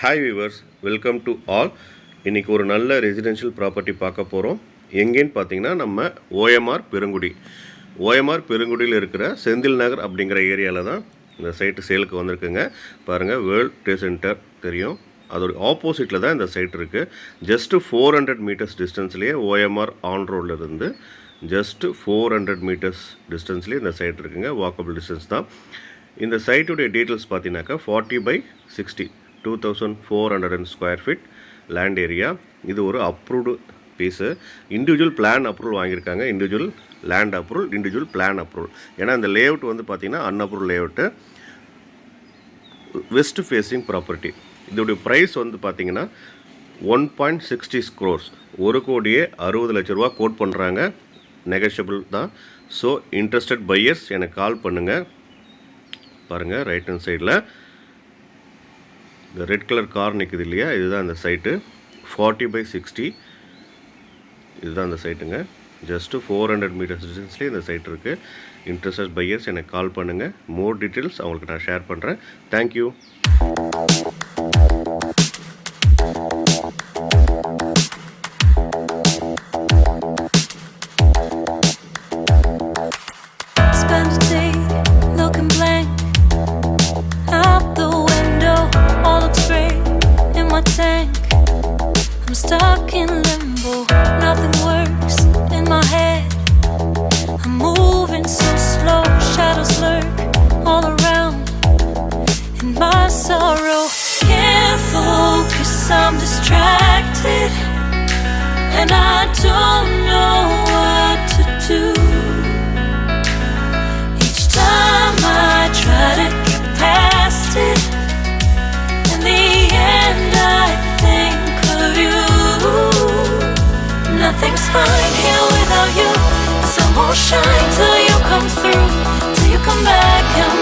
Hi viewers welcome to all இன்றைக்கி ஒரு நல்ல ரெசிடென்ஷியல் ப்ராப்பர்ட்டி பார்க்க போகிறோம் எங்கேன்னு பார்த்தீங்கன்னா நம்ம ஓஎம்ஆர் பெருங்குடி. ஓஎம்ஆர் பெருங்குடியில் இருக்கிற செந்தில் நகர் அப்படிங்கிற ஏரியாவில் தான் இந்த சைட்டு சேலுக்கு வந்திருக்குங்க. பாருங்கள் வேர்ல்ட் ட்ரேட் சென்டர் தெரியும். அதோட ஆப்போசிட்டில் தான் இந்த சைட் இருக்குது ஜஸ்ட்டு ஃபோர் ஹண்ட்ரட் மீட்டர்ஸ் டிஸ்டன்ஸ்லேயே ஓஎம்ஆர் ஆன் ரோடில் இருந்து ஜஸ்ட்டு ஃபோர் ஹண்ட்ரட் மீட்டர்ஸ் டிஸ்டன்ஸ்லேயே இந்த சைட் இருக்குங்க. வாக்கபிள் டிஸ்டன்ஸ் தான். இந்த சைட்டுடைய டீட்டெயில்ஸ் பார்த்தீங்கன்னாக்கா forty by sixty two thousand four hundred and square feet land area இது ஒரு approved piece individual plan approval வாங்கியிருக்காங்க. Individual land approval individual plan approval ஏன்னா இந்த லேஅவுட் வந்து பார்த்தீங்கன்னா unapproval layout west facing property இதோடைய ப்ரைஸ் வந்து பார்த்தீங்கன்னா ஒன் பாயிண்ட் சிக்ஸ்டி ஸ்க்ரோர்ஸ் ஒரு கோடியே அறுபது லட்ச ரூபா கோட் பண்ணுறாங்க நெகஷியபிள் தான். ஸோ இன்ட்ரெஸ்டட் பையர்ஸ் எனக்கு கால் பண்ணுங்கள் பாருங்கள் ரைட் ஹேண்ட் சைடில் இந்த ரெட் கலர் கார் நிற்குது இல்லையா? இதுதான் அந்த சைட்டு ஃபார்ட்டி பை சிக்ஸ்டி இதுதான் அந்த சைட்டுங்க ஜஸ்ட்டு ஃபோர் ஹண்ட்ரட் மீட்டர்ஸ் டிஸ்டன்ஸ்லேயே இந்த சைட் இருக்குது இன்ட்ரெஸ்டட் பையர்ஸ் எனக்கு கால் பண்ணுங்கள் மோர் டீட்டெயில்ஸ் அவங்களுக்கு நான் ஷேர் பண்ணுறேன் thank you my sorrow, can't focus. I'm distracted, and I don't know what to do. Each time I try to get past it, in the end I think of you. Nothing's fine here without you. The sun won't shine till you come through, till you come back and